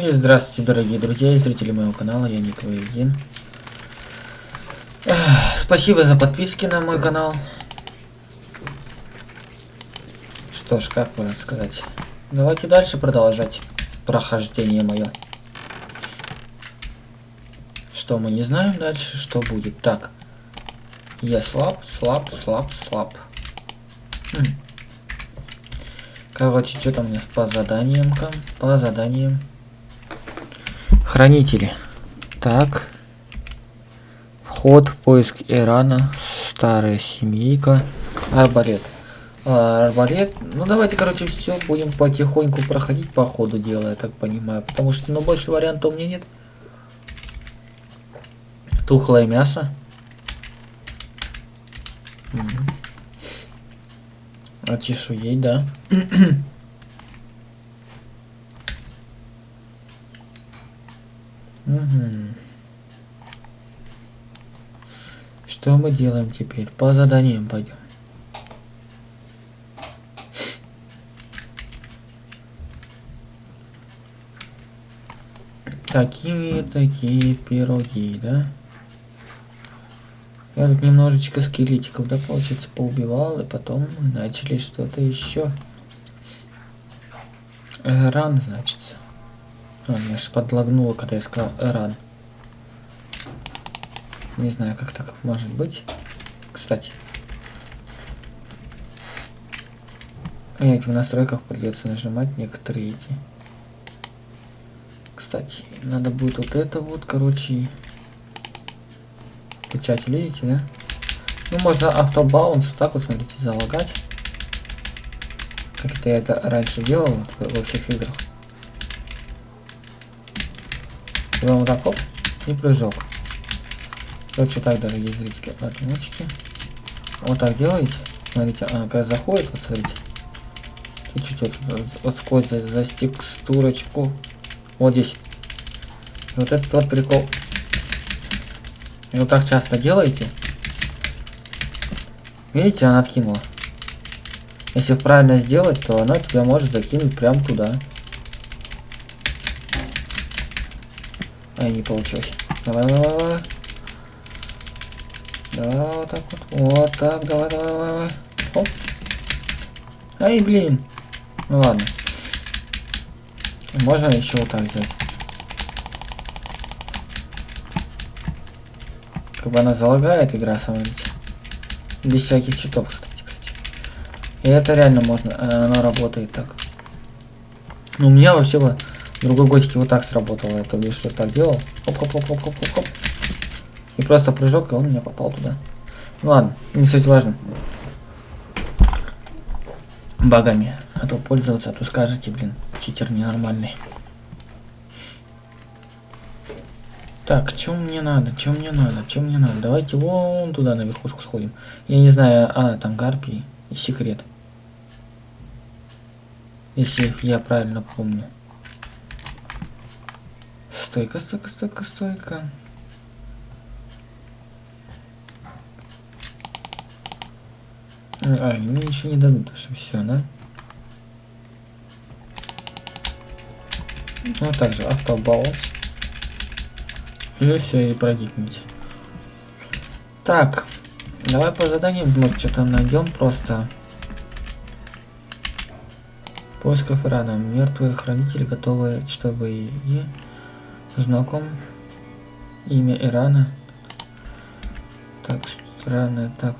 И здравствуйте, дорогие друзья и зрители моего канала, я Ник Вейгин. Спасибо за подписки на мой канал. Что ж, как можно сказать. Давайте дальше продолжать прохождение мое. Что мы не знаем дальше, что будет. Так. Я слаб, слаб, слаб, слаб. Хм. Короче, что там у меня по заданиям? По заданиям. Хранители. Так. Вход, поиск Ирана, старая семейка, арбалет. А, арбалет, ну давайте, короче, все будем потихоньку проходить по ходу дела, я так понимаю. Потому что, ну, больше вариантов у меня нет. Тухлое мясо. Угу. А чешуей, да. Угу. Что мы делаем теперь? По заданиям пойдем. Такие такие пироги, да? Я тут немножечко скелетиков, да, получается, поубивал, и потом мы начали что-то еще. Ран, значится. А, меня аж подлагнуло, когда я сказал Эран. Не знаю, как так может быть. Кстати. Этих в настройках придется нажимать некоторые эти. Кстати, надо будет вот это вот, короче, печать, видите, да? Ну, можно автобаунс, так вот, смотрите, залагать. Как это я это раньше делал во всех играх. Делаем так, оп, и прыжок. Короче, так, дорогие зрители, отмочки. Вот так делаете. Смотрите, она как заходит, вот смотрите. Чуть-чуть вот, вот сквозь за, за текстурочку. Вот здесь. И вот этот вот прикол. И вот так часто делаете. Видите, она откинула. Если правильно сделать, то она тебя может закинуть прям туда. А, не получилось. Давай, давай, давай. Да, вот так вот. Вот так, давай, давай, давай. Оп. Ай, блин. Ну ладно. Можно еще вот так сделать. Как бы она залагает игра, смотрите. Без всяких читов, кстати, кстати. И это реально можно, э, оно работает так. Ну, у меня вообще в другой готике вот так сработало. Я то что так делал. Оп-оп-оп-оп-оп-оп. И просто прыжок, и он меня попал туда. Ну ладно, не суть важно. Багами. А то пользоваться, а то скажете, блин, читер ненормальный. Так, чем мне надо? Чем мне надо? Чем мне надо? Давайте вон туда на верхушку сходим. Я не знаю, а, там гарпии и секрет. Если я правильно помню. Стойка, стойка, стойка, стойка. А, мне ничего не дадут, что все, да? Ну, также автобаунс. И все, и проникните. Так, давай по заданиям, может, что-то найдем просто. Поисков Ирана. Мертвые хранители готовы, чтобы и знаком имя Ирана. Так, странно, так.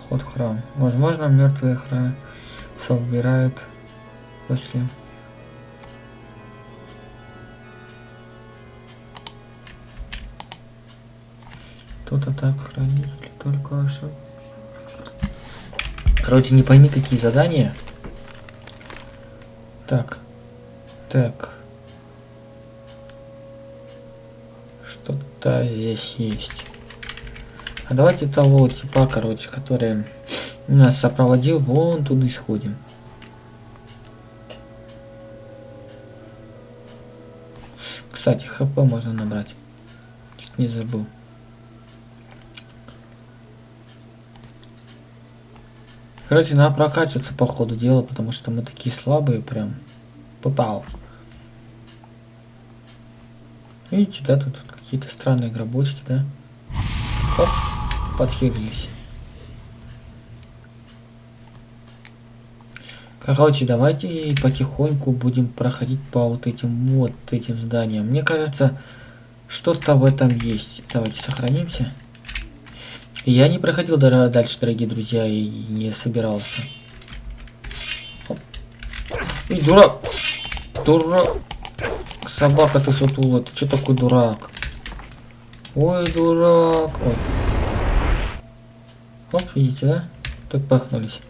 Вход в храм. Возможно, мертвые храм собирают после Кто-то так хранители только ошиб. Короче, не пойми, какие задания. Так. Так. Что-то здесь есть. А давайте того типа, короче, который нас сопроводил, вон туда исходим. Кстати, хп можно набрать. Чуть не забыл. Короче, надо прокачиваться по ходу дела, потому что мы такие слабые прям. Попал. Видите, да, тут какие-то странные гробочки, да? Оп, подхилились. Короче, давайте потихоньку будем проходить по вот этим вот этим зданиям. Мне кажется, что-то в этом есть. Давайте сохранимся. Я не проходил дальше, дорогие друзья, и не собирался. И дурак! Дурак! Собака ты сутула, ты что такой дурак? Ой, дурак! Ой. Оп, видите, да? Так пахнулись.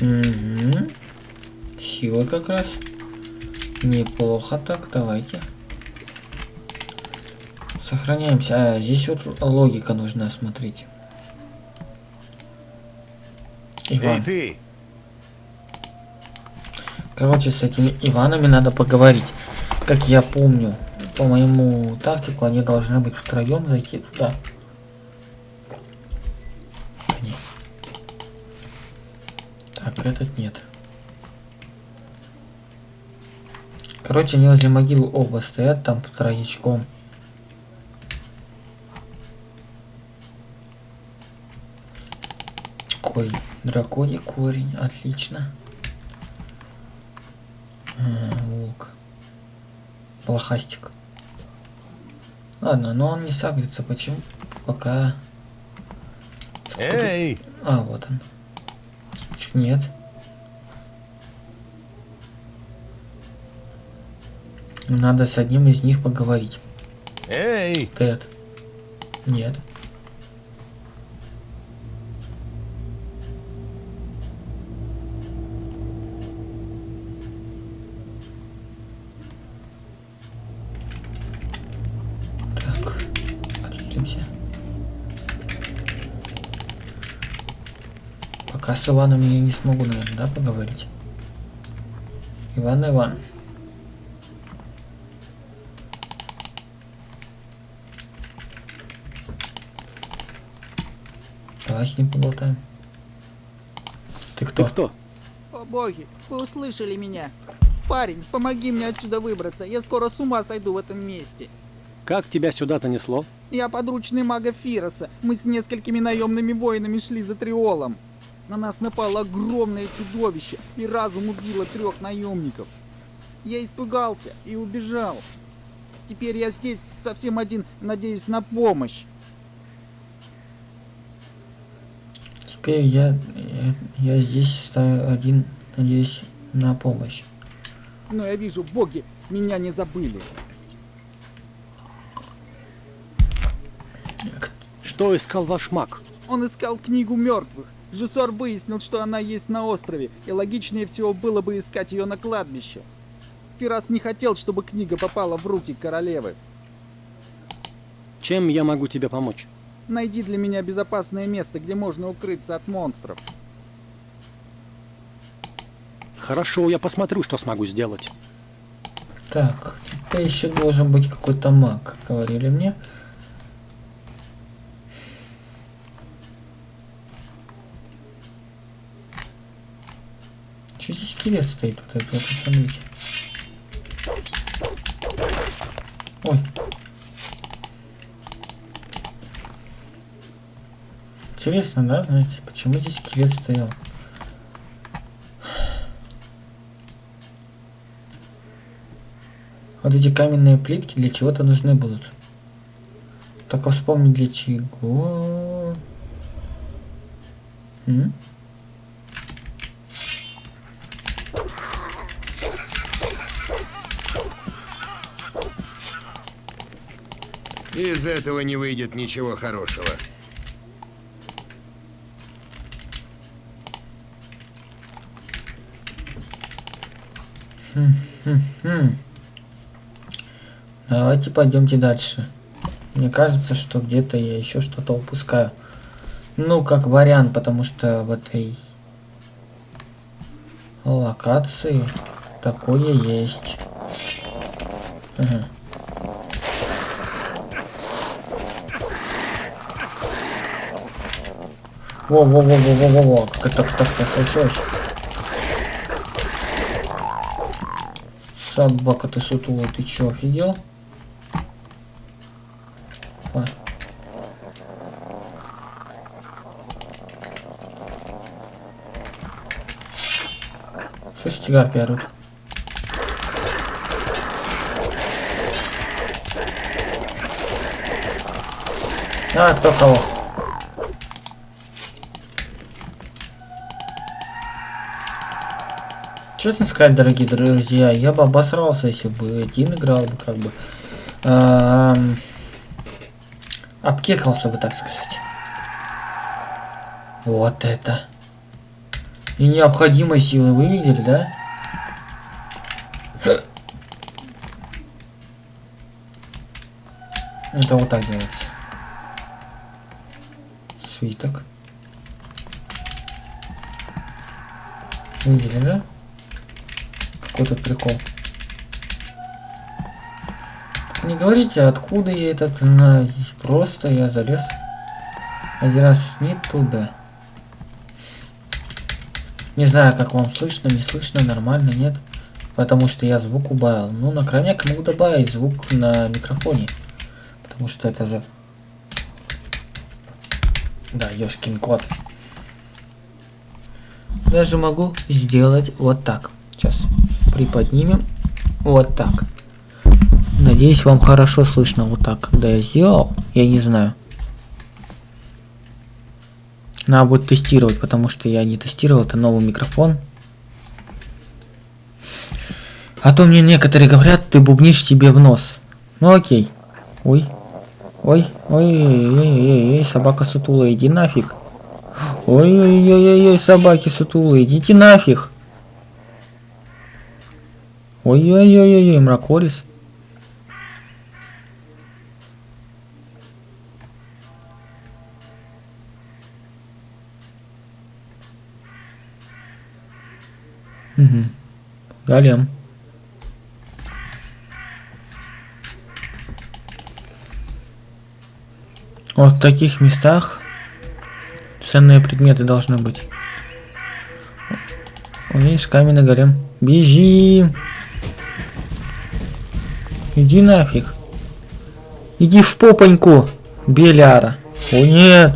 Угу. Сила как раз. Неплохо так, давайте. Сохраняемся. А, здесь вот логика нужна, смотрите. Иван. Эй, ты! Короче, с этими Иванами надо поговорить. Как я помню, по моему тактику, они должны быть втроем зайти туда. Так, этот нет. Короче, они возле могилы оба стоят там троечком. Корень. Драконий корень. Отлично. А, волк. Плохастик. Ладно, но он не сагрится. Почему? Пока... Эй! А, вот он. Нет. Надо с одним из них поговорить. Эй! Тед. Нет. Так, отвлечемся. Пока с Иваном я не смогу, наверное, да, поговорить? Иван, Иван. Давай с ним поболтаем. Ты кто? Ты кто? О боги, вы услышали меня. Парень, помоги мне отсюда выбраться. Я скоро с ума сойду в этом месте. Как тебя сюда занесло? Я подручный мага Фироса. Мы с несколькими наемными воинами шли за Триолом. На нас напало огромное чудовище, и разум убило трех наемников. Я испугался и убежал. Теперь я здесь совсем один, надеюсь на помощь. Теперь я, я, я здесь один, надеюсь на помощь. Но я вижу, боги меня не забыли. Что искал ваш маг? Он искал книгу мертвых. Жесор выяснил, что она есть на острове, и логичнее всего было бы искать ее на кладбище. Фирас не хотел, чтобы книга попала в руки королевы. Чем я могу тебе помочь? Найди для меня безопасное место, где можно укрыться от монстров. Хорошо, я посмотрю, что смогу сделать. Так, это еще должен быть какой-то маг, говорили мне. Что здесь скелет стоит? Вот это, вот, посмотрите. Ой. Интересно, да, знаете, почему здесь скелет стоял? Вот эти каменные плитки для чего-то нужны будут. Только вспомни для чего. М? Из этого не выйдет ничего хорошего. Давайте пойдемте дальше. Мне кажется, что где-то я еще что-то упускаю. Ну, как вариант, потому что в этой локации такое есть. Ага. Во-во-во-во-во-во, как это так так случилось? Собака ты сутулая, ты чё, офигел? А. Слышите, гарпи орут. А, кто кого? Честно сказать, дорогие друзья, я бы обосрался, если бы один играл бы, как бы. эм, обкекался бы, так сказать. Вот это. И необходимой силы вы видели, да? Это вот так делается. Свиток. Видели, да? Какой тут прикол. Не говорите, откуда я этот знаю. Здесь просто я залез один раз не туда. Не знаю, как вам слышно, не слышно, нормально, нет. Потому что я звук убавил. Ну, на крайняк могу добавить звук на микрофоне. Потому что это же... Да, ёшкин кот. Я же могу сделать вот так. Сейчас приподнимем. Вот так. Надеюсь, вам хорошо слышно вот так, когда я сделал. Я не знаю. Надо будет тестировать, потому что я не тестировал. Это новый микрофон. А то мне некоторые говорят, ты бубнишь себе в нос. Ну окей. Ой. Ой, ой, ой, ой, ой, собака сутулая, иди нафиг. Ой, ой, ой, ой, ой, собаки сутулые, идите нафиг. Ой, ой, ой, ой, ой, мракорис. Угу. Голем. Вот в таких местах ценные предметы должны быть. Видишь, каменный голем. Бежим! Иди нафиг. Иди в попоньку, Беляра. О нет.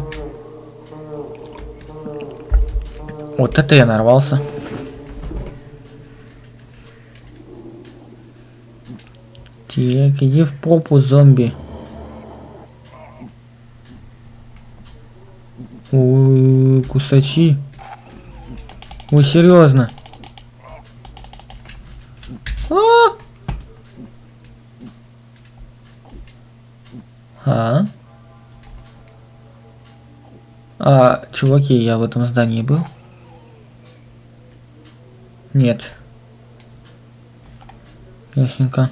Вот это я нарвался. Так, иди в попу, зомби. Ой, кусачи. Ой, серьезно. А? А? А, чуваки, я в этом здании был? Нет. Ясненько.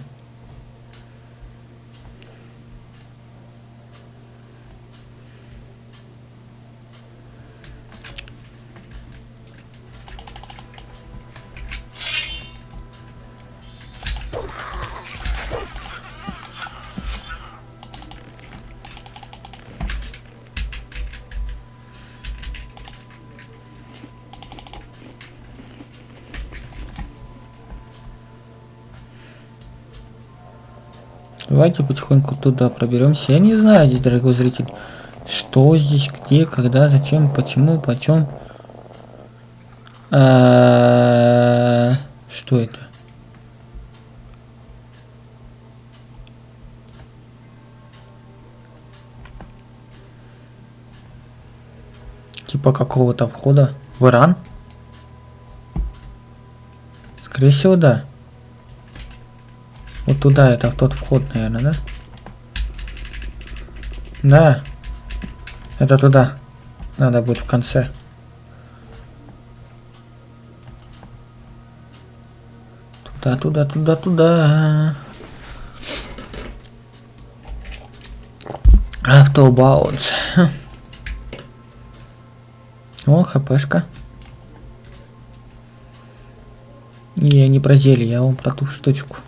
Давайте потихоньку туда проберемся. Я не знаю здесь, дорогой зритель, что здесь, где, когда, зачем, почему, почем. Что это? Типа какого-то входа в Иран? Скорее всего, да. Туда, это тот вход, наверное, да? Да. Это туда. Надо будет в конце. Туда, туда, туда, туда. Автобаунс. О, хпшка. Не, не про зелье, я вам про ту штучку.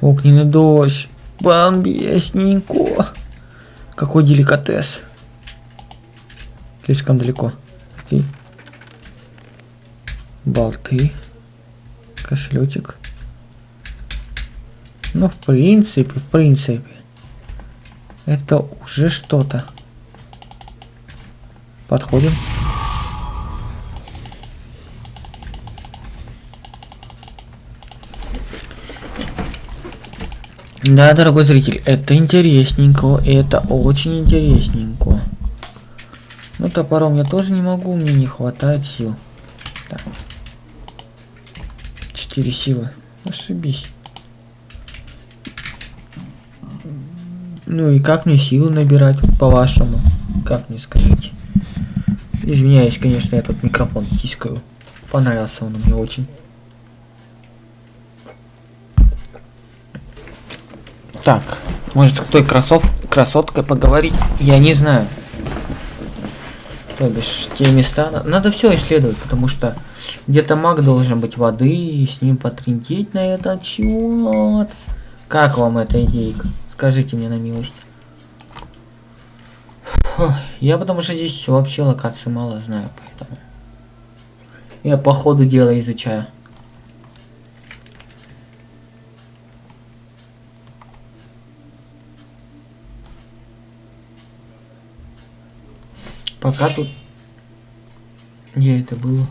Огненный дождь. Бомбесненько. Какой деликатес. Слишком далеко. Окей. Болты. Кошелечек. Ну, в принципе, в принципе. Это уже что-то. Подходим. Да, дорогой зритель, это интересненько, это очень интересненько. Ну, топором я тоже не могу, мне не хватает сил. Так. Четыре силы. Ошибись. Ну и как мне силы набирать, по-вашему? Как мне скажите? Извиняюсь, конечно, я тут микрофон тискаю. Понравился он мне очень. Так, может с той красов... красоткой поговорить? Я не знаю. То бишь, те места... на- Надо все исследовать, потому что где-то маг должен быть воды, и с ним потрендеть на этот счет. Как вам эта идейка? Скажите мне на милость. Я потому что здесь вообще локации мало знаю, поэтому... Я по ходу дела изучаю. Пока тут... Где это было?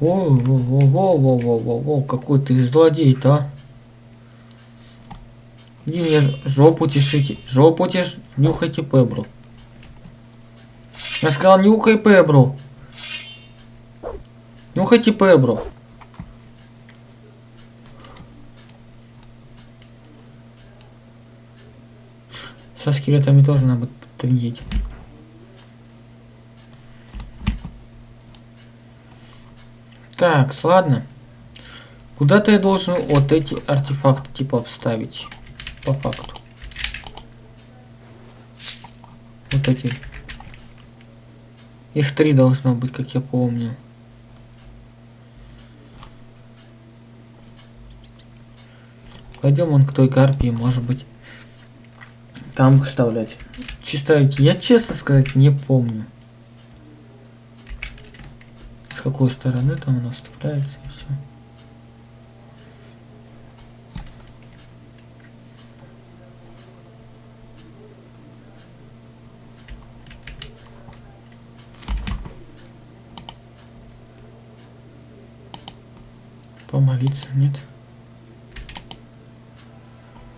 О, о, о, о, о, о, о, о, какой ты злодей-то, а? Иди мне жопу тешите, жопу теш... Нюхайте пебру. Я сказал, нюхай пебру. Нюхайте пебру. Со скелетами тоже надо будет Так, ладно. Куда-то я должен вот эти артефакты типа обставить. По факту. Вот эти. Их три должно быть, как я помню. Пойдем он к той карпии, может быть. Там вставлять. Чисто, я честно сказать не помню. С какой стороны там оно вставляется и все. Помолиться нет.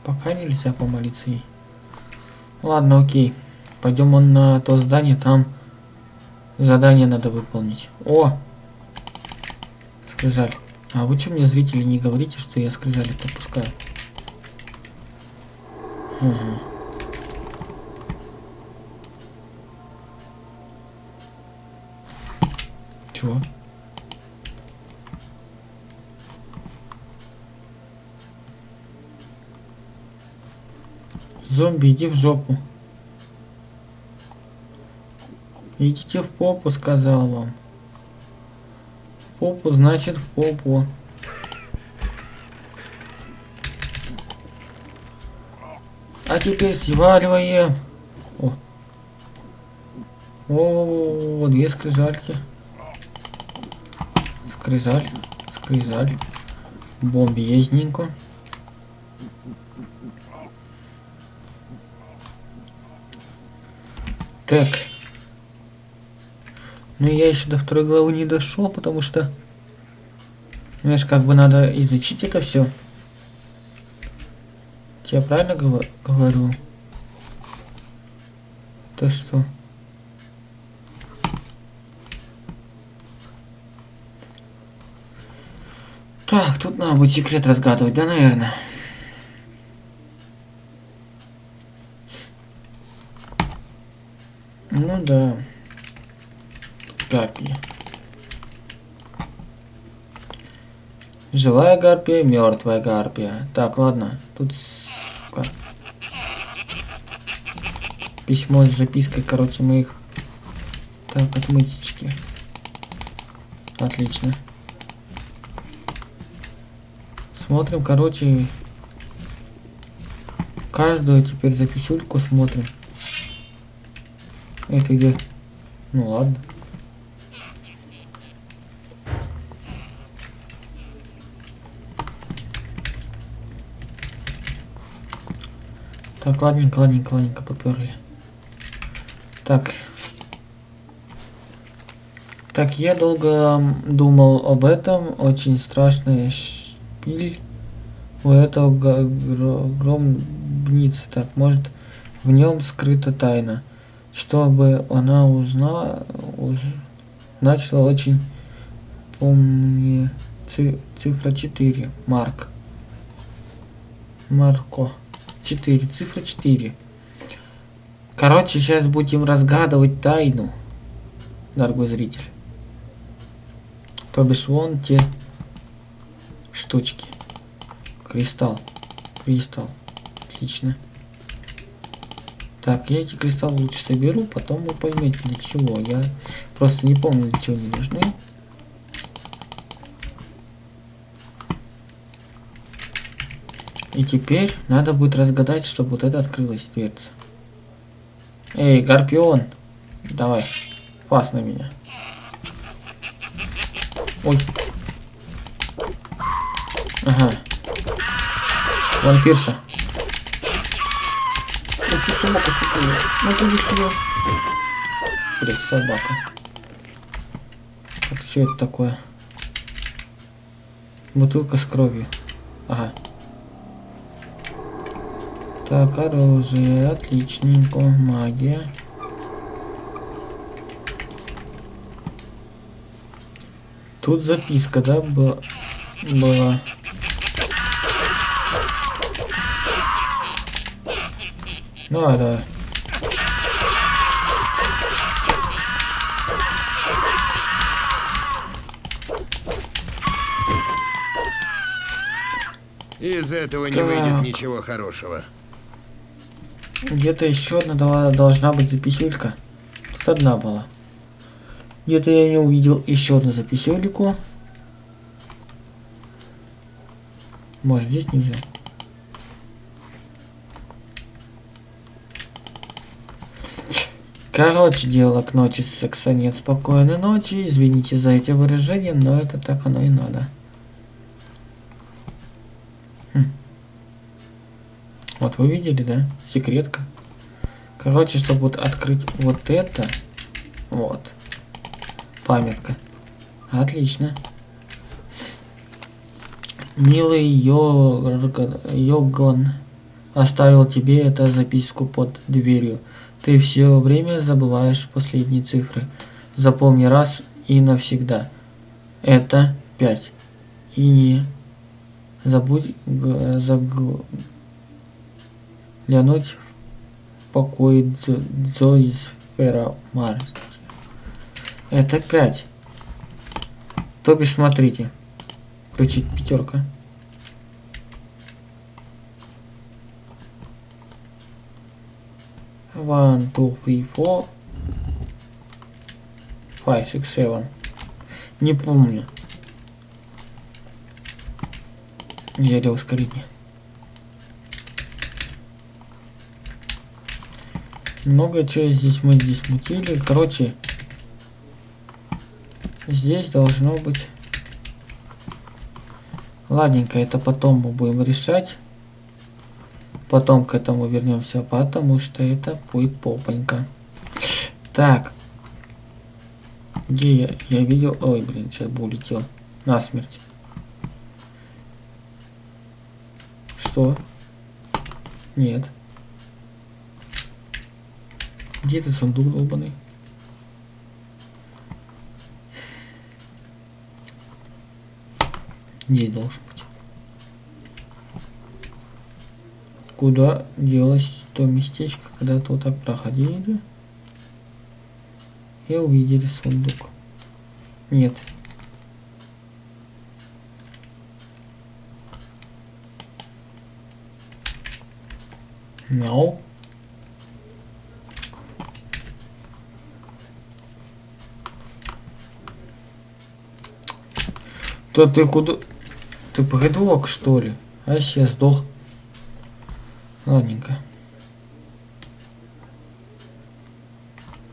Пока нельзя помолиться ей. Ладно, окей. Пойдем он на то здание, там задание надо выполнить. О! Скрижаль. А вы что мне, зрители, не говорите, что я скрижали пропускаю? Ага. Чего? Зомби, иди в жопу. Идите в попу, сказал вам. Попу, значит в попу. А теперь сваливаем. О. О, две скрижальки. Скрижаль, скрижаль. Бомбезненько. Так. Ну я еще до второй главы не дошел, потому что... Знаешь, как бы надо изучить это все. Я правильно гова- говорю? То что? Так, тут надо будет секрет разгадывать, да, наверное? Ну да. Гарпия. Живая гарпия, мертвая гарпия. Так, ладно. Тут сука. письмо с запиской, короче, моих. Так, отмытички. Отлично. Смотрим, короче, каждую теперь записюльку смотрим. Это где? Ну ладно. Так, ладненько, ладненько, ладненько, поперли. Так. Так, я долго думал об этом. Очень страшный шпиль у этого гробницы. Так, может, в нем скрыта тайна. Чтобы она узнала, уз- начала очень помни ци- цифра 4. Марк. Марко. 4. Цифра 4. Короче, сейчас будем разгадывать тайну, дорогой зритель. То бишь вон те штучки. Кристалл. Кристалл. Отлично. Так, я эти кристаллы лучше соберу, потом вы поймете для чего. Я просто не помню, для чего они нужны. И теперь надо будет разгадать, чтобы вот это открылась дверца. Эй, Гарпион! Давай, пас на меня. Ой. Ага. Вампирша. Ну ты собака, сука. Ну ты сюда. Блять, собака. Так, что это такое? Бутылка с кровью. Ага. Так, оружие, отличненько, магия. Тут записка, да, была? была. Давай, давай. Из этого не выйдет ничего хорошего. Где-то еще одна должна быть записюлька. Тут одна была. Где-то я не увидел еще одну записюльку. Может здесь не взял. Короче, дело к ночи секса нет. Спокойной ночи. Извините за эти выражения, но это так оно и надо. Вот вы видели, да? Секретка. Короче, чтобы вот открыть вот это, вот, памятка. Отлично. Милый Йоган оставил тебе эту записку под дверью. Ты все время забываешь последние цифры. Запомни раз и навсегда. Это 5. И не забудь глянуть в покой Дз- Зои Сфера Марти. Это 5. То бишь, смотрите. Включить пятерка. One, two, three, four, five, six, seven. Не помню. Зелье ускорение. Много чего здесь мы здесь мутили. Короче, здесь должно быть... Ладненько, это потом мы будем решать. Потом к этому вернемся, потому что это будет попонька. Так. Где я? Я видел... Ой, блин, сейчас бы улетел. Насмерть. Что? Нет. Где этот сундук долбанный? Здесь должен быть. Куда делось то местечко, когда-то так проходили и увидели сундук? Нет. No. То ты куда? Ты придурок, что ли? А если я сдох? Ладненько.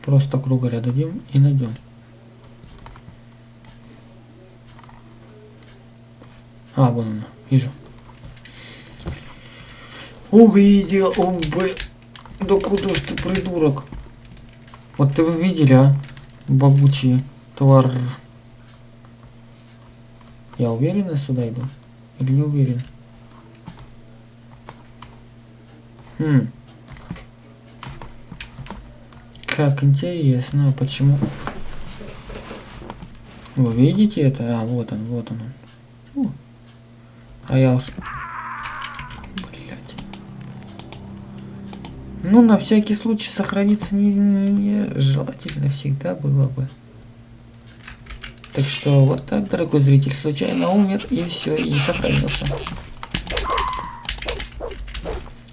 Просто кругаря дадим и найдем. А, вон она, вижу. Увидел, о, блин. Да куда ж ты, придурок? Вот ты вы видели, а? Бабучий твар. Я уверенно сюда иду? Или не уверен? Хм. Как интересно, а почему? Вы видите это? А, вот он, вот он. Фу. А я уж... Блять. Ну, на всякий случай сохраниться не, не- не желательно всегда было бы. Так что вот так, дорогой зритель, случайно умер и все, и сохранился.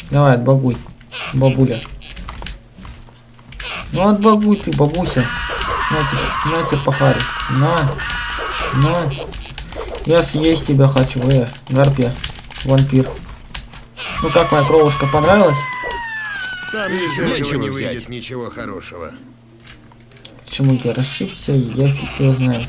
Давай, отбагуй, бабуля. Ну отбагуй ты, бабуся. На тебе, на тебе пахарь. На, на. Я съесть тебя хочу, э, гарпия, вампир. Ну как моя кровушка понравилась? Там этого нечего не взять. выйдет ничего хорошего. Почему я расшибся, я фиг его знает.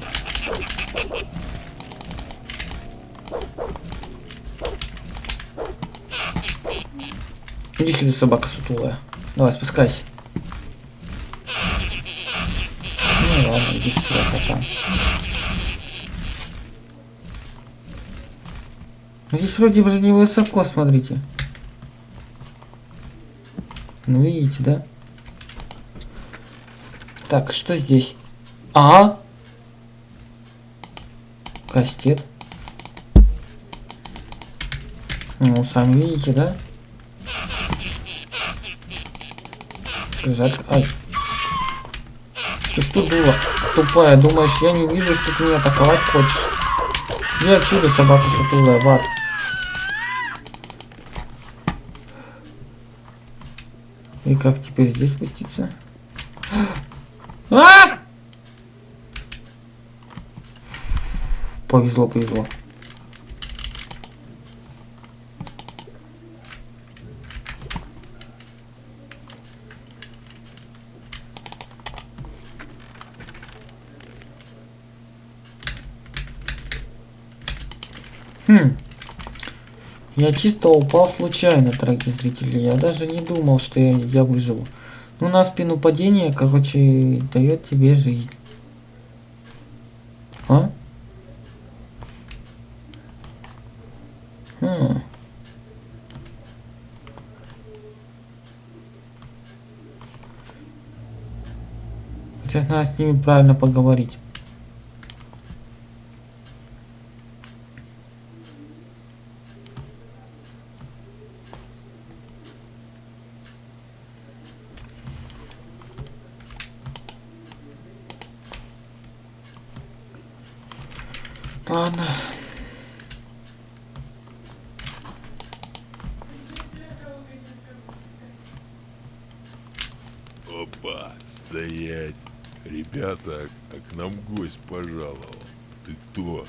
Иди сюда, собака сутулая. Давай, спускайся. Ну ладно, иди сюда, кота. Здесь вроде бы не высоко, смотрите. Ну видите, да? Так, что здесь? А? Кастет. Ну, сами видите, да? Жаль. Ай. Ты что, дура? Тупая, думаешь, я не вижу, что ты меня атаковать хочешь? Иди отсюда, собака сутулая, в ад. И как теперь здесь спуститься? А! Повезло, повезло. Хм. Я чисто упал случайно, дорогие зрители. Я даже не думал, что я, я выживу. Ну, на спину падение, короче, дает тебе жизнь. А? Хм. Сейчас надо с ними правильно поговорить. Ладно. Опа, стоять. Ребята, а к нам гость пожаловал. Ты кто?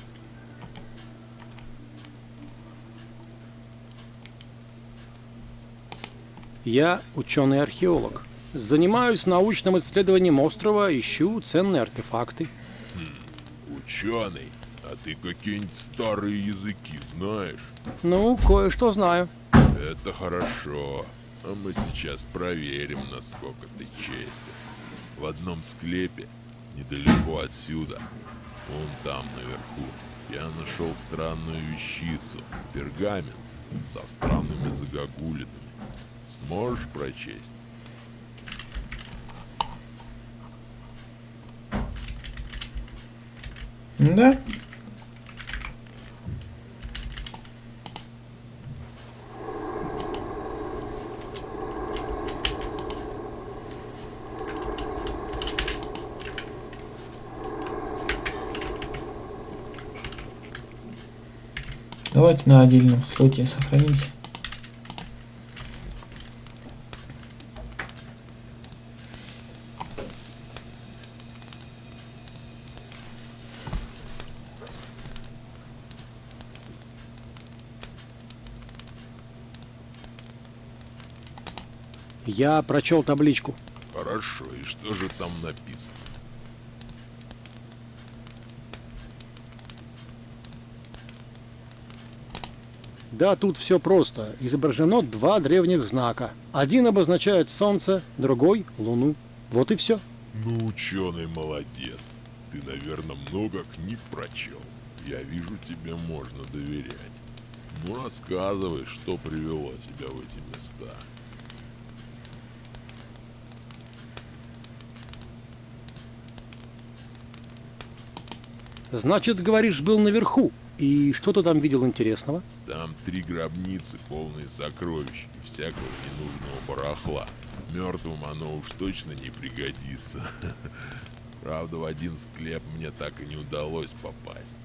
Я ученый-археолог. Занимаюсь научным исследованием острова, ищу ценные артефакты. Ученый. А ты какие-нибудь старые языки знаешь? Ну, кое-что знаю. Это хорошо. А мы сейчас проверим, насколько ты честен. В одном склепе, недалеко отсюда, вон там наверху, я нашел странную вещицу, пергамент со странными загогулинами. Сможешь прочесть? Да? Давайте на отдельном слоте сохранимся. Я прочел табличку. Хорошо, и что же там написано? Да, тут все просто. Изображено два древних знака. Один обозначает солнце, другой — луну. Вот и все. Ну, ученый молодец. Ты, наверное, много книг прочел. Я вижу, тебе можно доверять. Ну, рассказывай, что привело тебя в эти места. Значит, говоришь, был наверху. И что ты там видел интересного? Там три гробницы, полные сокровищ и всякого ненужного барахла. Мертвым оно уж точно не пригодится. Правда, в один склеп мне так и не удалось попасть.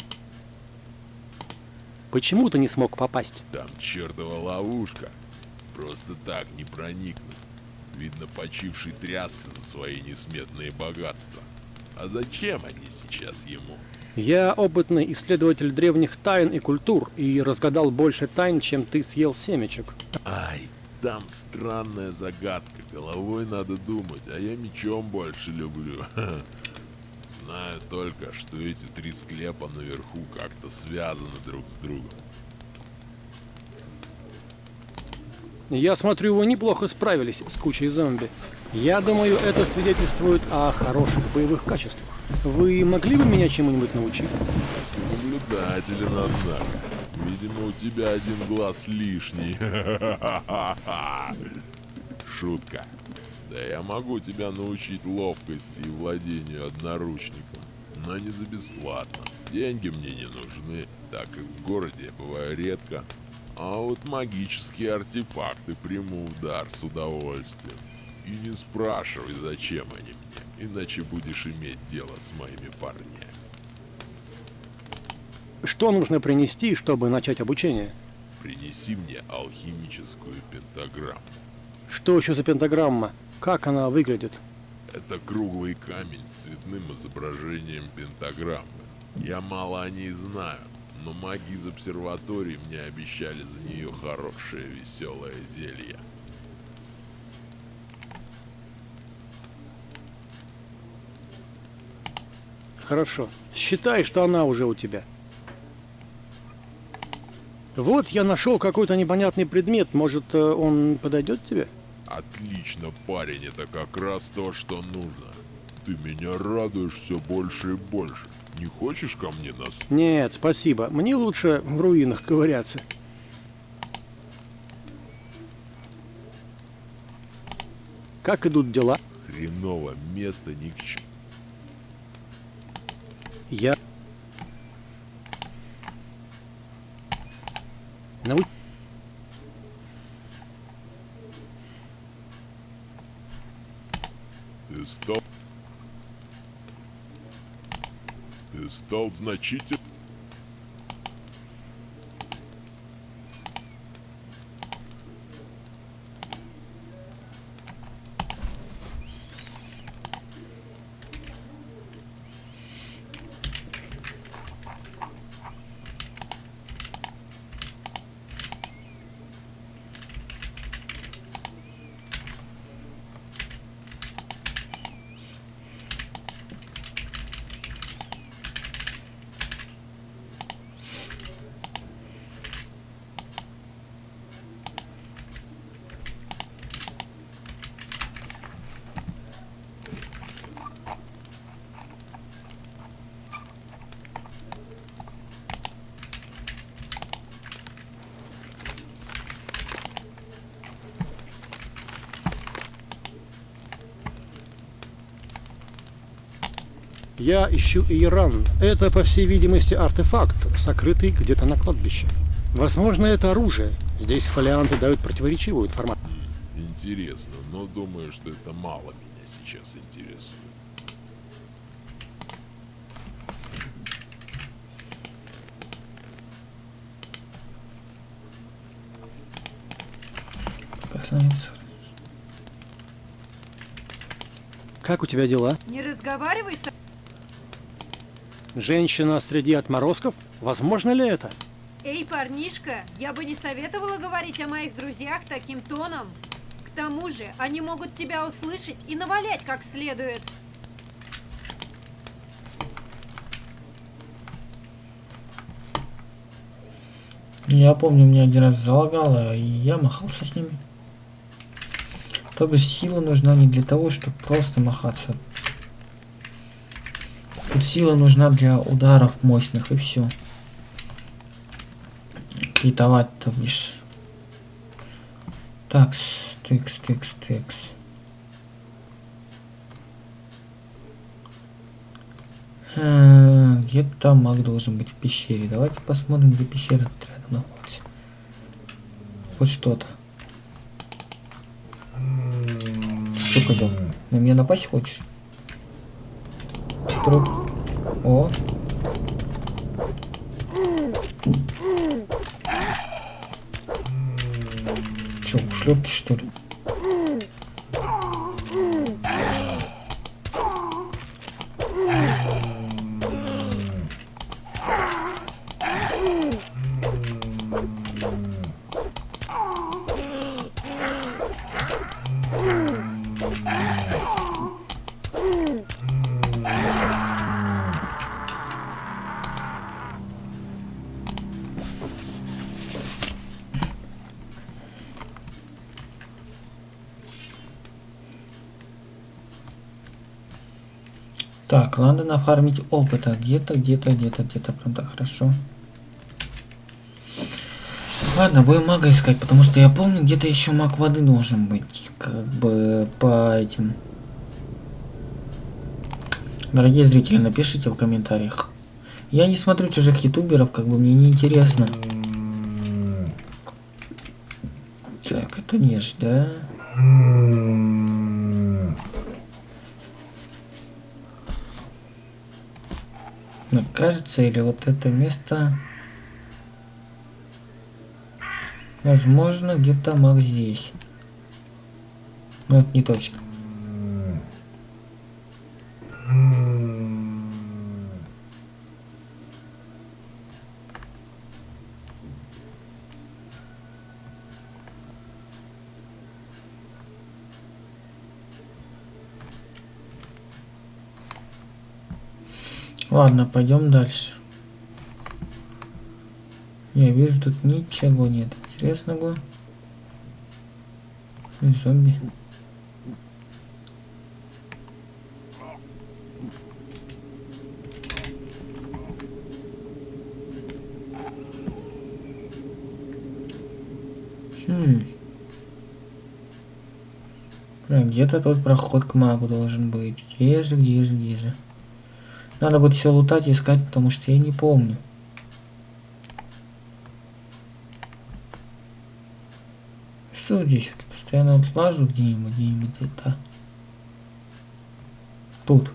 Почему ты не смог попасть? Там чертова ловушка. Просто так не проникнуть. Видно, почивший трясся за свои несметные богатства. А зачем они сейчас ему? Я опытный исследователь древних тайн и культур и разгадал больше тайн, чем ты съел семечек. Ай, там странная загадка. Головой надо думать, а я мечом больше люблю. Знаю только, что эти три склепа наверху как-то связаны друг с другом. Я смотрю, вы неплохо справились с кучей зомби. Я думаю, это свидетельствует о хороших боевых качествах. Вы могли бы меня чему-нибудь научить? Наблюдателен, однако. Видимо, у тебя один глаз лишний. Шутка. Да я могу тебя научить ловкости и владению одноручником. Но не за бесплатно. Деньги мне не нужны, так как в городе я бываю редко. А вот магические артефакты приму в дар с удовольствием. И не спрашивай, зачем они мне, иначе будешь иметь дело с моими парнями. Что нужно принести, чтобы начать обучение? Принеси мне алхимическую пентаграмму. Что еще за пентаграмма? Как она выглядит? Это круглый камень с цветным изображением пентаграммы. Я мало о ней знаю, но маги из обсерватории мне обещали за нее хорошее веселое зелье. Хорошо. Считай, что она уже у тебя. Вот я нашел какой-то непонятный предмет. Может, э, он подойдет тебе? Отлично, парень, это как раз то, что нужно. Ты меня радуешь все больше и больше. Не хочешь ко мне нас? Нет, спасибо. Мне лучше в руинах ковыряться. Как идут дела? Хреново, место ни к чему. Я... Нау... Ты стал... Ты стал значительно... Я ищу Иран. Это, по всей видимости, артефакт, сокрытый где-то на кладбище. Возможно, это оружие. Здесь фолианты дают противоречивую информацию. Интересно, но думаю, что это мало меня сейчас интересует. Как у тебя дела? Не разговаривай со... Женщина среди отморозков? Возможно ли это? Эй, парнишка, я бы не советовала говорить о моих друзьях таким тоном. К тому же, они могут тебя услышать и навалять как следует. Я помню, меня один раз залагало, и я махался с ними. То бишь сила нужна не для того, чтобы просто махаться. Сила нужна для ударов мощных, и все. Критовать, то бишь. Такс, тыкс, тыкс, тыкс. А, Где-то маг должен быть в пещере. Давайте посмотрим, где пещера рядом находится. Хоть что-то. Че, козел? На меня напасть хочешь? Труп. О. Че, шлепки что ли? Так, надо нафармить опыта. Где-то, где-то, где-то, где-то. Прям так хорошо. Ладно, будем мага искать, потому что я помню, где-то еще маг воды должен быть. Как бы по этим. Дорогие зрители, напишите в комментариях. Я не смотрю чужих ютуберов, как бы мне не интересно. Так, это неж, да? Мне кажется, или вот это место... Возможно, где-то маг здесь. Но это не точно. Ладно, пойдем дальше. Я вижу, тут ничего нет интересного. И зомби. Хм. Где-то тот проход к магу должен быть. Где же, где же, где же? Надо будет все лутать и искать, потому что я не помню. Что здесь? Постоянно вот лажу где-нибудь, где-нибудь где-то. Тут.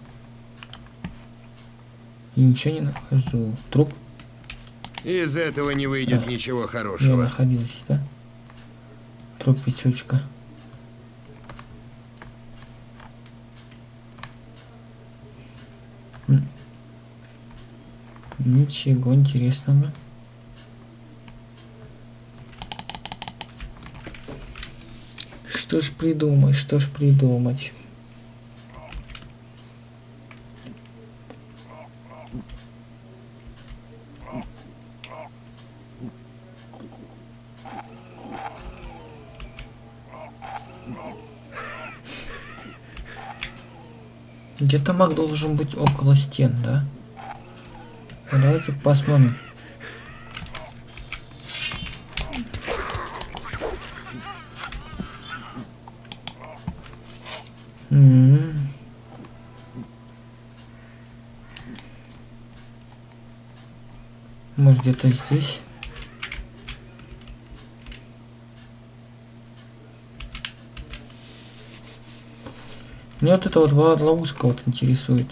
И ничего не нахожу. Труп Из этого не выйдет Да. ничего я хорошего. находил здесь, да? Труп печучка. М. Ничего интересного. Что ж придумать, что ж придумать? Где-то маг должен быть около стен, да? Давайте посмотрим. М. Может где-то здесь? Мне вот эта вот ловушка вот интересует.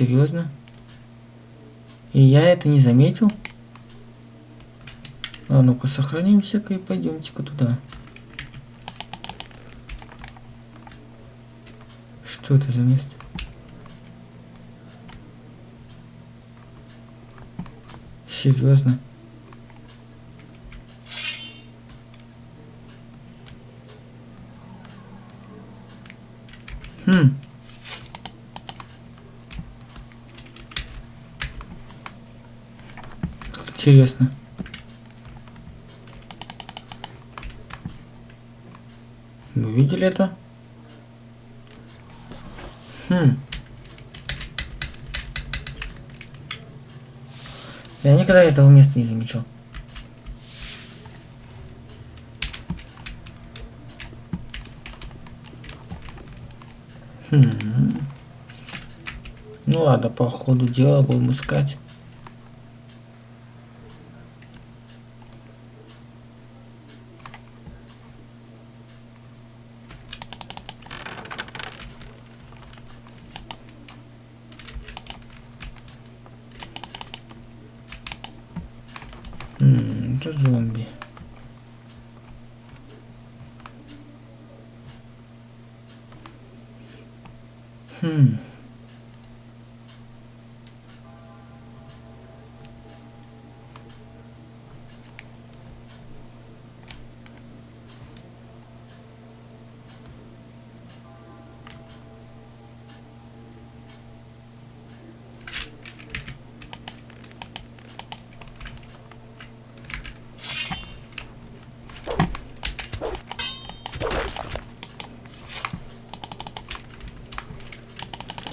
Серьезно? И я это не заметил? А ну-ка, сохранимся-ка и пойдемте-ка туда. Что это за место? Серьезно? Интересно. Вы видели это? Хм. Я никогда этого места не замечал. Хм. Ну ладно, по ходу дела будем искать. М, Это зомби. Хм.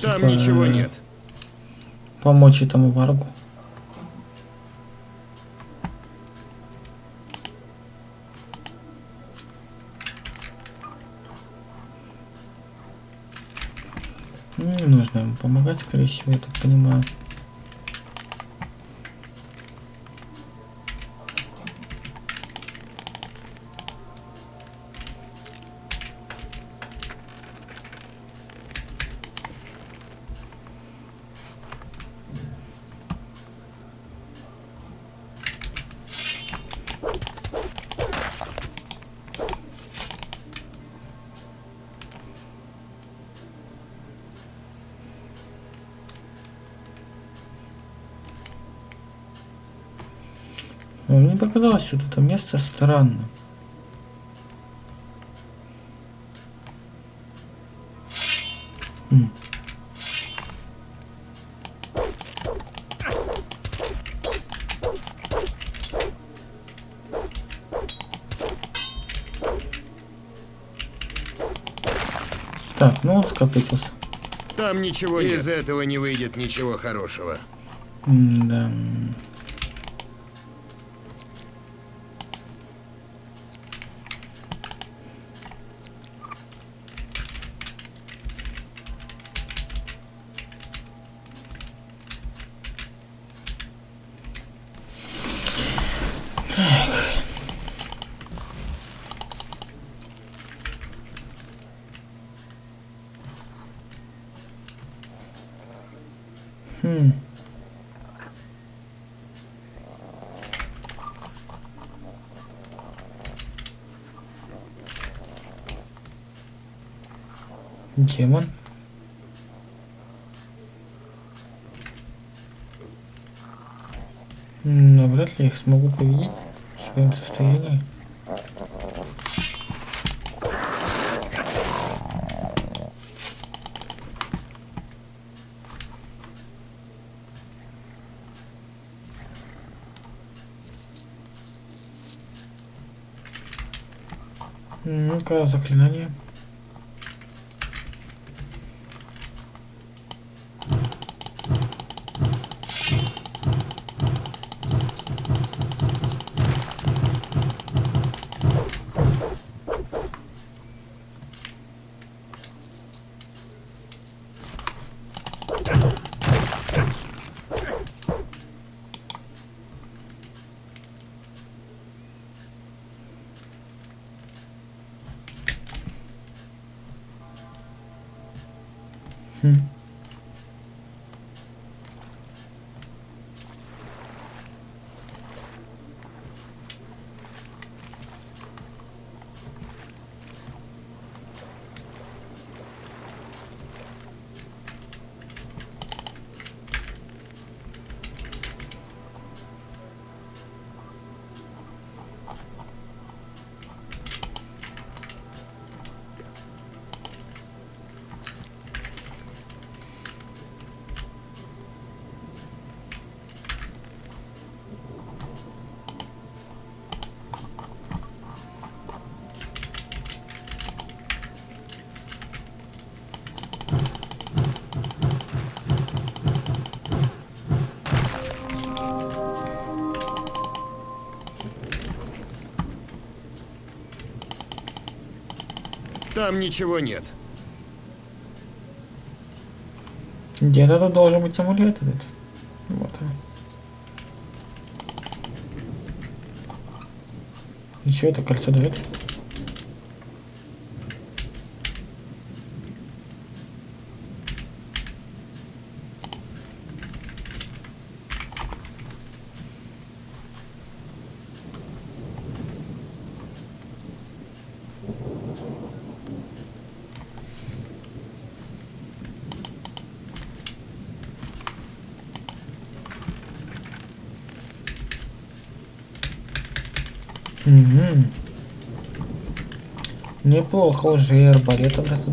Там Типа, ничего э, нет. Помочь этому варгу. Не нужно ему помогать, скорее всего, я так понимаю. Но мне показалось вот это место странным. М. Так, ну он скопытился. Там ничего нет. Из этого не выйдет ничего хорошего. Да. Хм. Демон. Но вряд ли я их смогу победить в своем состоянии. Ну-ка, заклинание. Там ничего нет. Где-то тут должен быть амулет этот. Вот он. И что это кольцо дает? Угу. Неплохо уже и арбалетом раз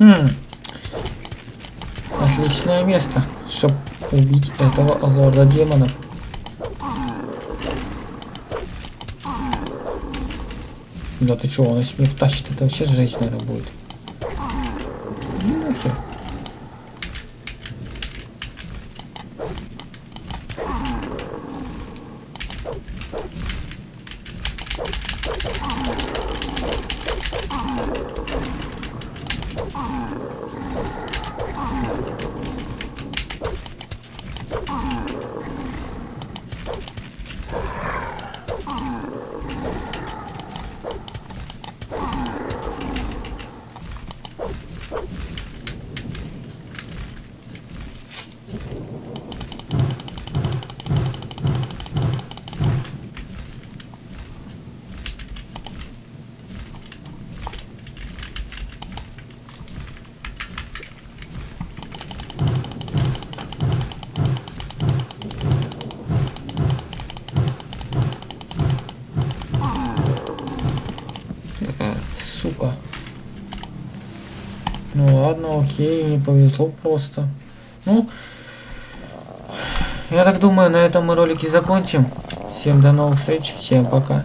Хм. Отличное место, чтобы убить этого лорда демонов. Да ты чё, он если меня тащит, это вообще жесть, наверное, будет. Ну нахер. Сука. Ну ладно, окей, не повезло просто. Ну, я так думаю, на этом мы ролики закончим. Всем до новых встреч, всем пока.